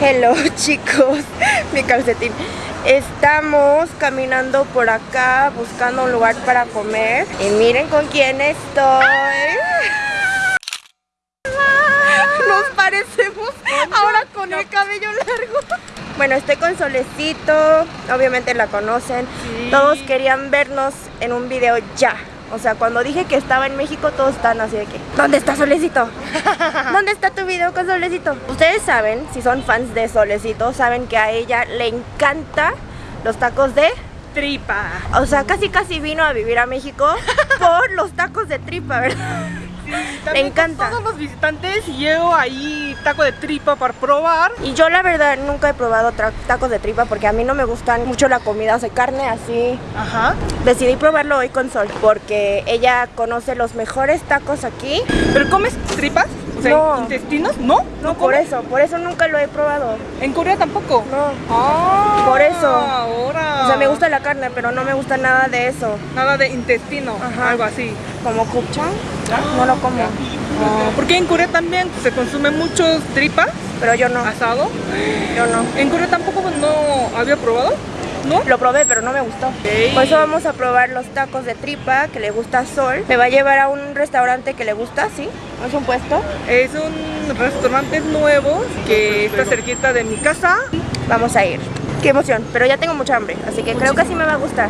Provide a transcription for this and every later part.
Hello chicos, mi calcetín. Estamos caminando por acá buscando un lugar para comer. Y miren con quién estoy. Nos parecemos ahora con el cabello largo. Bueno, estoy con Solecito, obviamente la conocen. Todos querían vernos en un video ya. O sea, cuando dije que estaba en México, todos están así de que ¿Dónde está Solecito? ¿Dónde está tu video con Solecito? Ustedes saben, si son fans de Solecito, saben que a ella le encanta los tacos de tripa. O sea, casi casi vino a vivir a México por los tacos de tripa, ¿verdad? Me encanta. Todos los visitantes llevo ahí taco de tripa para probar. Y yo la verdad nunca he probado tacos de tripa porque a mí no me gustan mucho la comida de carne así. Ajá. Decidí probarlo hoy con Sol porque ella conoce los mejores tacos aquí. ¿Pero comes tripas? no. ¿intestinos? ¿No? No, por eso, por eso nunca lo he probado. ¿En Corea tampoco? No. Ah, por eso. Ahora. O sea, me gusta la carne, pero no me gusta nada de eso. Nada de intestino, Ajá. algo así. ¿Como kupchang? No lo como. Ah, porque en Corea también se consume muchos tripas. Pero yo no. ¿Asado? Yo no. ¿En Corea tampoco no había probado? ¿No? Lo probé, pero no me gustó. Por eso vamos a probar los tacos de tripa que le gusta a Sol. Me va a llevar a un restaurante que le gusta, ¿sí? ¿Es un puesto? Es un restaurante nuevo que está cerquita de mi casa. Vamos a ir. Qué emoción, pero ya tengo mucha hambre, así que creo que sí me va a gustar.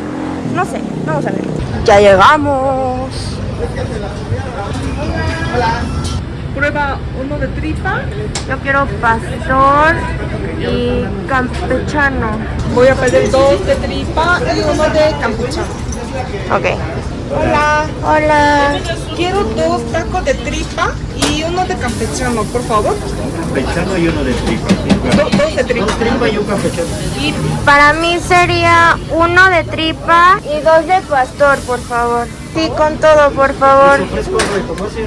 No sé, vamos a ver. Ya llegamos. Hola. Prueba uno de tripa. Yo quiero pastor y campechano. Voy a pedir dos de tripa y uno de campechano. Ok. Hola. Hola. Quiero dos tacos de tripa y uno de campechano, por favor. Campechano y uno de tripa. dos de tripa. Dos tripa y un campechano. Y para mí sería uno de tripa y dos de pastor, por favor. Sí, con todo, por favor.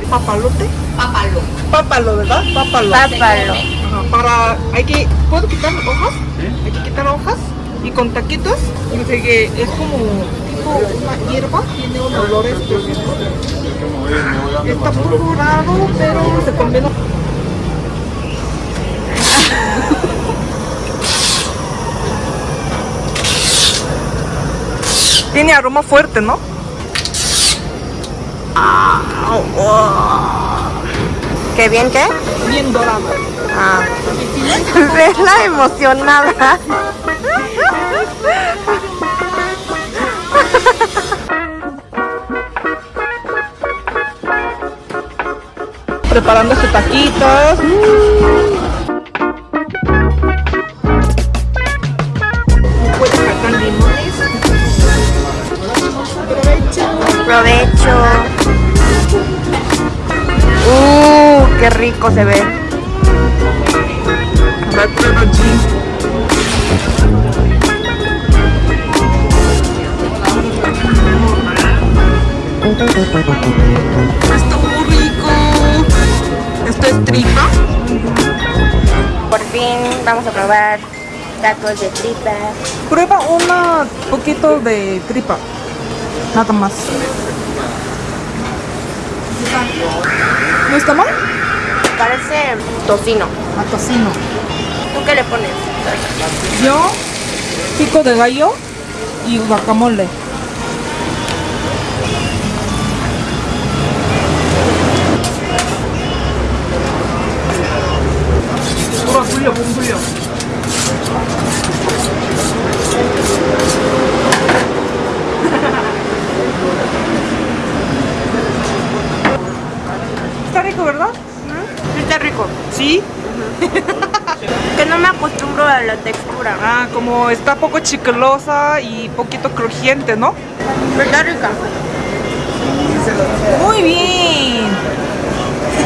¿Papalote? Papalo. Papalo, ¿verdad? Papalo. Papalo. para, hay que, ¿puedo quitar hojas? Hay que quitar hojas y con taquitos. Y sé que es como una hierba, tiene un olor específico. Está morado, pero se combina. Tiene aroma fuerte, ¿no? ¿Qué bien qué? Bien dorado. Ah. ¿Ves la emocionada? preparando sus taquitos. limones. Provecho. Qué rico se ve. Está muy rico. Esto es tripa. Por fin vamos a probar tacos de tripa. Prueba un poquito de tripa. Nada más. ¿No está mal? Parece tocino. A tocino. ¿Tú qué le pones? Yo, pico de gallo y guacamole. Está rico, ¿verdad? Está rico. ¿Sí? que no me acostumbro a la textura. Ah, como está poco chiclosa y poquito crujiente, ¿no? Pero está rica. Muy bien.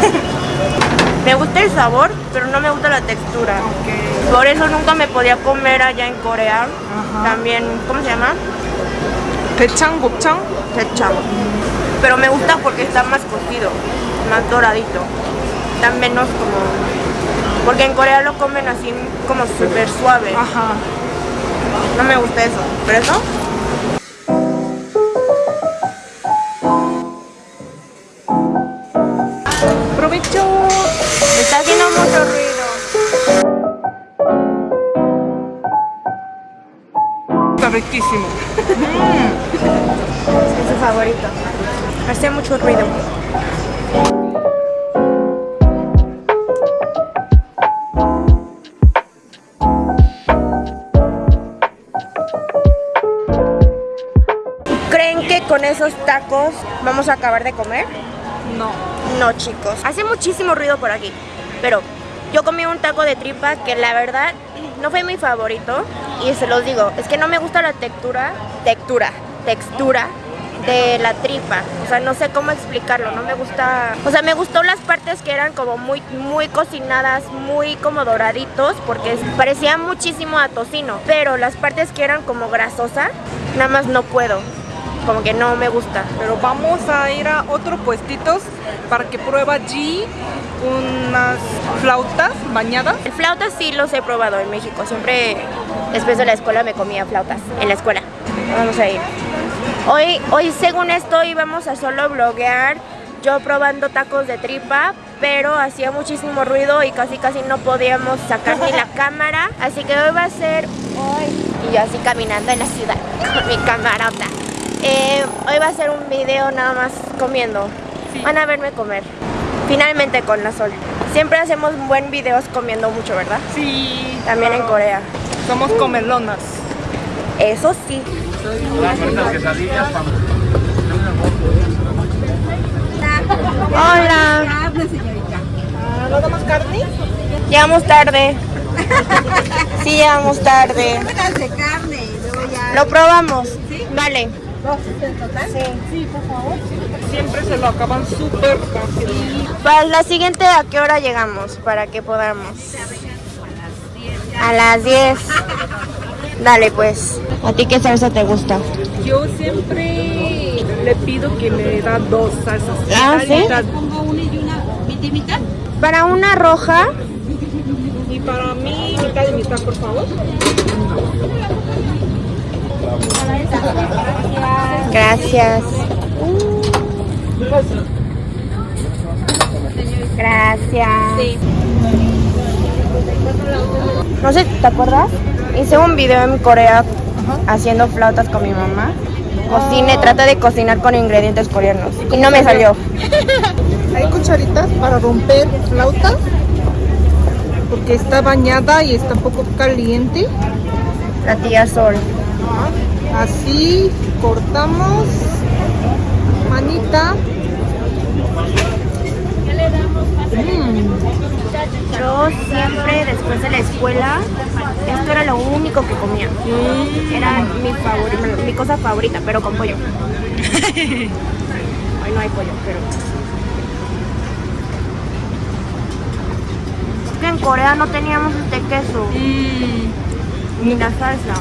Me gusta el sabor, pero no me gusta la textura. Por eso nunca me podía comer allá en Corea. También, ¿cómo se llama? Pechang, gopchang. Pechang. Pero me gusta porque está más cocido, más doradito tan menos como... Porque en Corea lo comen así como súper suave. Ajá. No me gusta eso. ¿Pero eso? ¡Provecho! Me está haciendo mucho ruido. está riquísimo. Mm. Es su favorito. Hace mucho ruido. Con esos tacos vamos a acabar de comer? No. No, chicos. Hace muchísimo ruido por aquí. Pero yo comí un taco de tripa que la verdad no fue mi favorito. Y se los digo, es que no me gusta la textura, textura, textura de la tripa. O sea, no sé cómo explicarlo, no me gusta... O sea, me gustó las partes que eran como muy, muy cocinadas, muy como doraditos, porque parecía muchísimo a tocino. Pero las partes que eran como grasosa, nada más no puedo. Como que no me gusta. Pero vamos a ir a otros puestitos para que prueba allí unas flautas bañadas. El flautas sí los he probado en México. Siempre después de la escuela me comía flautas en la escuela. Vamos a ir. Hoy, hoy según esto íbamos a solo bloguear yo probando tacos de tripa, pero hacía muchísimo ruido y casi casi no podíamos sacar ni la cámara. Así que hoy va a ser hoy y yo así caminando en la ciudad con mi camarota. Eh, hoy va a ser un video nada más comiendo. Van a verme comer. Finalmente con la sol. Siempre hacemos buen videos comiendo mucho, ¿verdad? Sí. También en Corea. Somos comelonas. Eso sí. Hola. ¿No damos carne? Llegamos tarde. Sí, llegamos tarde. Lo probamos. Vale. ¿Dos en total? Sí. Siempre se lo acaban súper rápido. Para la siguiente, ¿a qué hora llegamos? Para que podamos. A las 10. Dale, pues. ¿A ti qué salsa te gusta? Yo siempre le pido que me da dos salsas. Ah, ¿sí? Pongo una y una, mitad y mitad. Para una roja, Y para mí, mitad y mitad, por favor. Gracias. Gracias. No sé, ¿te acuerdas? Hice un video en Corea haciendo flautas con mi mamá. Cocine, trata de cocinar con ingredientes coreanos. Y no me salió. Hay cucharitas para romper flautas. Porque está bañada y está un poco caliente. La tía Sol. Así cortamos. Manita. Mm. Yo siempre después de la escuela, esto era lo único que comía. Era mi favorita, mi cosa favorita, pero con pollo. Hoy no hay pollo, pero. Es que en Corea no teníamos este queso, ni la salsa.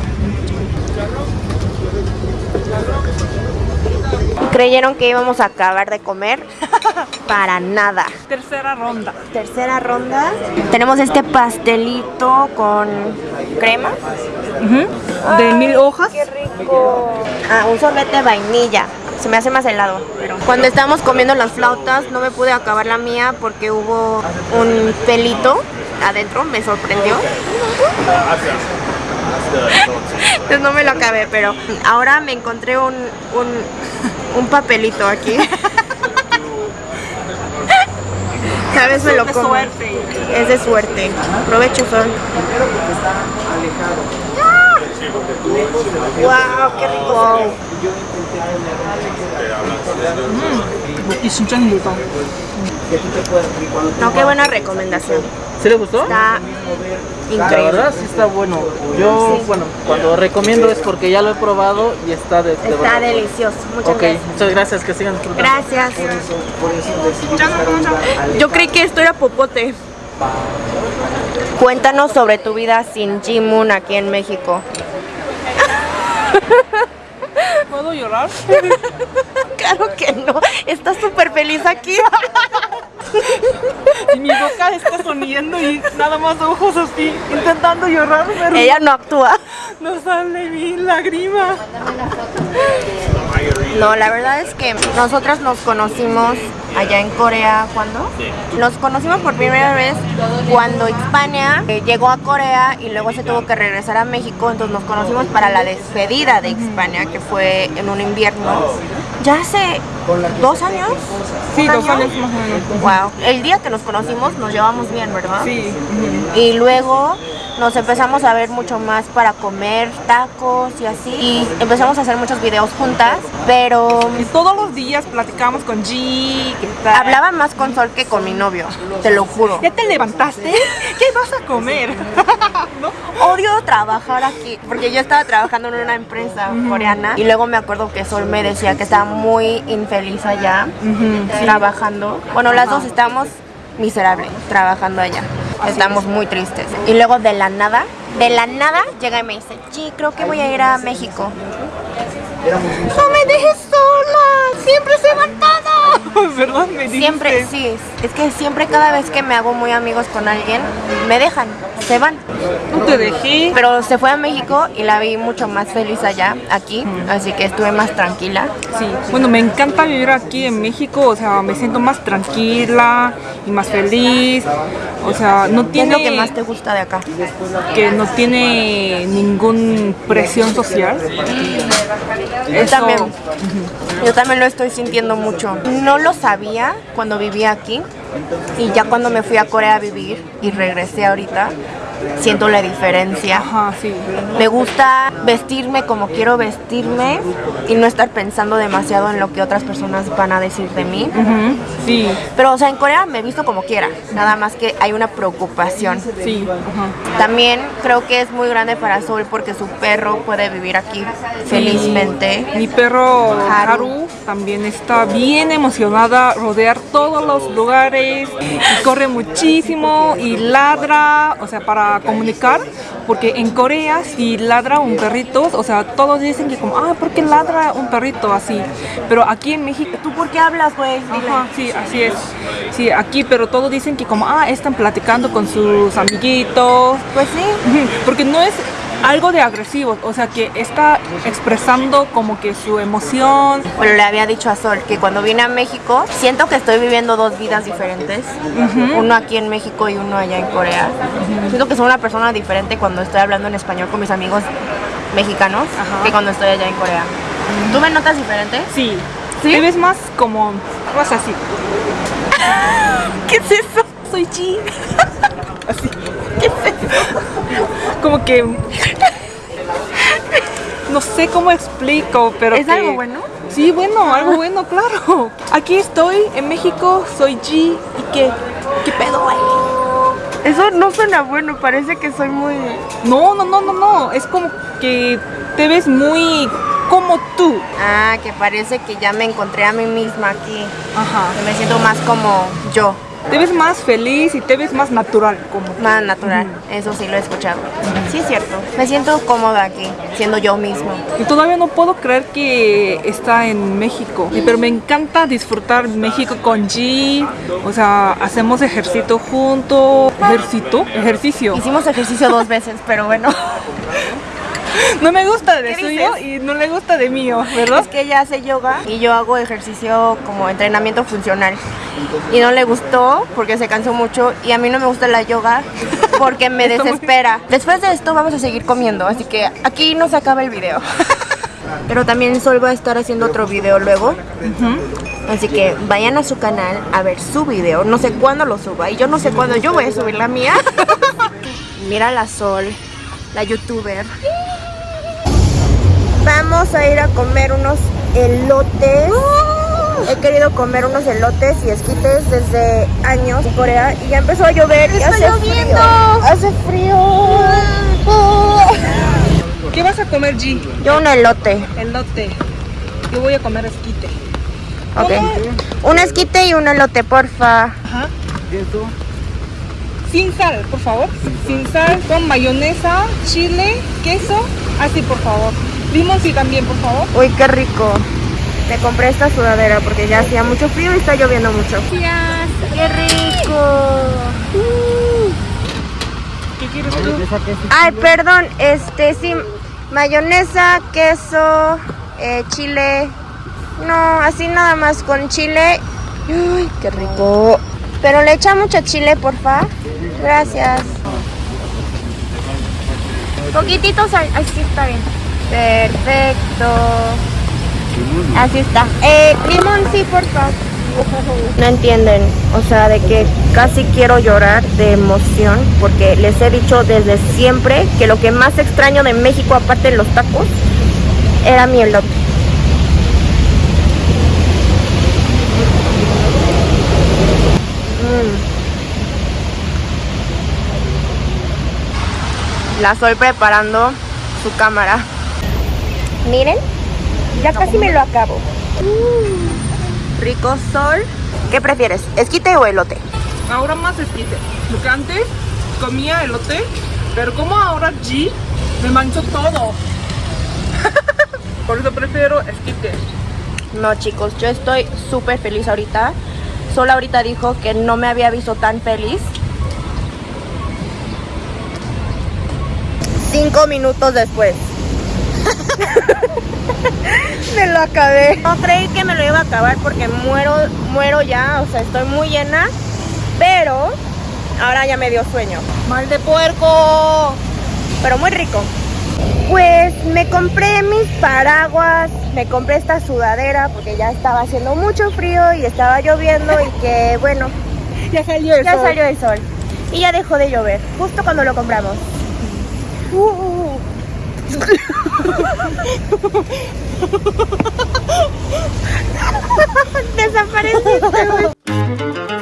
Creyeron que íbamos a acabar de comer. Para nada. Tercera ronda. Tercera ronda. Tenemos este pastelito con crema. De mil hojas. Qué rico. Ah, un sorbete de vainilla. Se me hace más helado. Cuando estábamos comiendo las flautas no me pude acabar la mía porque hubo un pelito adentro. Me sorprendió. Entonces no me lo acabé, pero ahora me encontré un, un, un papelito aquí. Sabes, me lo como. Es de suerte. Aprovecho son. ¡Wow! ¡Qué rico! Mm. No, qué buena recomendación. ¿Sí le gustó? Está La increíble. verdad sí está bueno. Yo, bueno, cuando recomiendo es porque ya lo he probado y está de, de Está verdad. delicioso. Muchas Ok, gracias. muchas gracias, que sigan disfrutando. Gracias. Yo creí que esto era popote. Cuéntanos sobre tu vida sin Jimun aquí en México. ¿Puedo llorar? Claro que no. Estás súper feliz aquí. Y mi boca está sonriendo y nada más ojos así, intentando llorar, pero Ella no actúa. no sale mi lágrima. No, la verdad es que nosotras nos conocimos allá en Corea, ¿cuándo? Nos conocimos por primera vez cuando Hispania eh, llegó a Corea y luego se tuvo que regresar a México, entonces nos conocimos para la despedida de Hispania, que fue en un invierno. Ya hace dos años. Sí, ¿Un dos año? años más o menos. Wow. El día que nos conocimos nos llevamos bien, ¿verdad? Sí. Y luego nos empezamos a ver mucho más para comer tacos y así. Y empezamos a hacer muchos videos juntas, pero Y todos los días platicamos con G. ¿qué tal? hablaba más con Sol que con mi novio, te lo juro. ¿Ya te levantaste? ¿Qué vas a comer? ¿No? Odio trabajar aquí, porque yo estaba trabajando en una empresa coreana y luego me acuerdo que Sol me decía que estaba muy infeliz allá trabajando. Bueno, las dos estábamos miserables trabajando allá. Estamos muy tristes. Y luego de la nada, de la nada llega y me dice, sí, creo que voy a ir a México. No me dejes sola, siempre se van. ¿Verdad? Me. Siempre, sí, es que siempre cada vez que me hago muy amigos con alguien, me dejan, se van. No te dejé. Pero se fue a México y la vi mucho más feliz allá, aquí, así que estuve más tranquila. Sí, bueno, me encanta vivir aquí en México, o sea, me siento más tranquila y más feliz. O sea, no ¿Qué es tiene lo que más te gusta de acá? que no tiene ningún presión social. Yo Eso- también, yo también lo estoy sintiendo mucho. No lo sabía cuando vivía aquí y ya cuando me fui a Corea a vivir y regresé ahorita, siento la diferencia. Ajá, sí. Me gusta vestirme como quiero vestirme y no estar pensando demasiado en lo que otras personas van a decir de mí. Sí, Pero, o sea, en Corea me visto como quiera, nada más que hay una preocupación. sí. También creo que es muy grande para Sol porque su perro puede vivir aquí felizmente. Mi perro Haru. Haru también está bien emocionada, rodear todos los lugares, y corre muchísimo y ladra, o sea, para comunicar, porque en Corea si ladra un perrito, o sea, todos dicen que como, ah, ¿por qué ladra un perrito así? Pero aquí en México, ¿Tú por qué hablas, güey? Ajá, sí, así es. Sí, aquí, pero todos dicen que como, ah, están platicando con sus amiguitos, Pues sí. Porque no es algo de agresivo, o sea que está expresando como que su emoción. Pero le había dicho a Sol que cuando vine a México siento que estoy viviendo dos vidas diferentes. Uno aquí en México y uno allá en Corea. Siento que soy una persona diferente cuando estoy hablando en español con mis amigos mexicanos Ajá. que cuando estoy allá en Corea. ¿Tú me notas diferente? Sí. ¿Sí? Te ves más como, más así. ¿Qué es eso? Soy Chi. Así. Como que no sé cómo explico, pero ¿Es que- algo bueno? Sí, bueno, algo bueno, claro. Aquí estoy en México, soy G y qué, qué pedo, güey. Eso no suena bueno, parece que soy muy... No, no, no, no, no. Es como que te ves muy como tú. Ah, que parece que ya me encontré a mí misma aquí. Ajá. Que me siento más como yo, Te ves más feliz y te ves más natural como más natural. Eso sí lo he escuchado. Sí, es cierto. Me siento cómoda aquí, siendo yo mismo. Y todavía no puedo creer que está en México. Pero me encanta disfrutar México con G. O sea, hacemos ejercicio juntos. ¿Ejercito? Ejercicio. Hicimos ejercicio dos veces, pero bueno. No me gusta de ¿Qué suyo y no le gusta de mío, ¿verdad? Es que ella hace yoga y yo hago ejercicio como entrenamiento funcional. Y no le gustó porque se cansó mucho y a mí no me gusta la yoga porque me desespera. Después de esto vamos a seguir comiendo, así que aquí no se acaba el video. Pero también Sol va a estar haciendo otro video luego. Así que vayan a su canal a ver su video. No sé cuándo lo suba y yo no sé cuándo yo voy a subir la mía. Mira la Sol, la youtuber. Vamos a ir a comer unos elotes. He querido comer unos elotes y esquites desde años en Corea y ya empezó a llover y hace frío. Hace frío. ¿Qué vas a comer, G? Yo un elote. Elote. Yo voy a comer esquite. Ok. Un esquite y un elote, porfa. Ajá. Sin sal, por favor. Sin sal, con mayonesa, chile, queso. Así, por favor. Limón sí también, por favor. Uy, qué rico. Te compré esta sudadera porque ya hacía mucho frío y está lloviendo mucho. ¡Qué rico! ¿Qué quieres tú? Ay, perdón, este sí, mayonesa, queso, eh, chile No, así nada más con chile. Uy, qué rico. Pero le echa mucho chile, porfa. Gracias. Poquitito sal. Ay, sí, está bien. Perfecto. Así está. Eh, limón, sí, porfa. No entienden, o sea, de que casi quiero llorar de emoción porque les he dicho desde siempre que lo que más extraño de México, aparte de los tacos, era mi elote. Mm. La estoy preparando su cámara. Miren, ya casi me lo acabo. Mm. Rico sol. ¿Qué prefieres? ¿Esquite o elote? Ahora más esquite. Porque antes comía elote, pero como ahora G me manchó todo. Por eso prefiero esquite. No, chicos, yo estoy súper feliz ahorita. Solo ahorita dijo que no me había visto tan feliz. Cinco minutos después. me lo acabé. No creí que me lo iba a acabar porque muero, muero ya. O sea, estoy muy llena. Pero ahora ya me dio sueño. Mal de puerco. Pero muy rico. Pues me compré mis paraguas, me compré esta sudadera porque ya estaba haciendo mucho frío y estaba lloviendo y que bueno, Ya salió el ya sol. salió el sol y ya dejó de llover, justo cuando lo compramos. Uh. Desapareciste, güey.